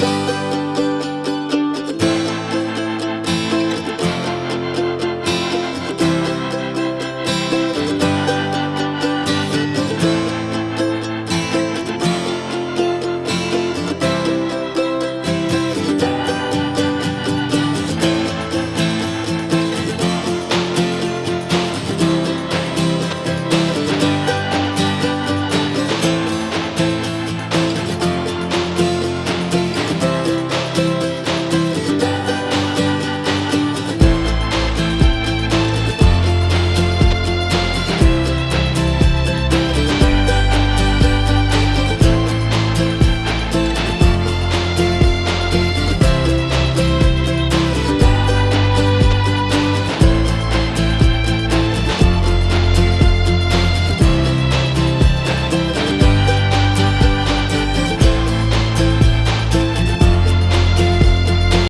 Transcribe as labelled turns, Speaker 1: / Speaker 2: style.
Speaker 1: Bye.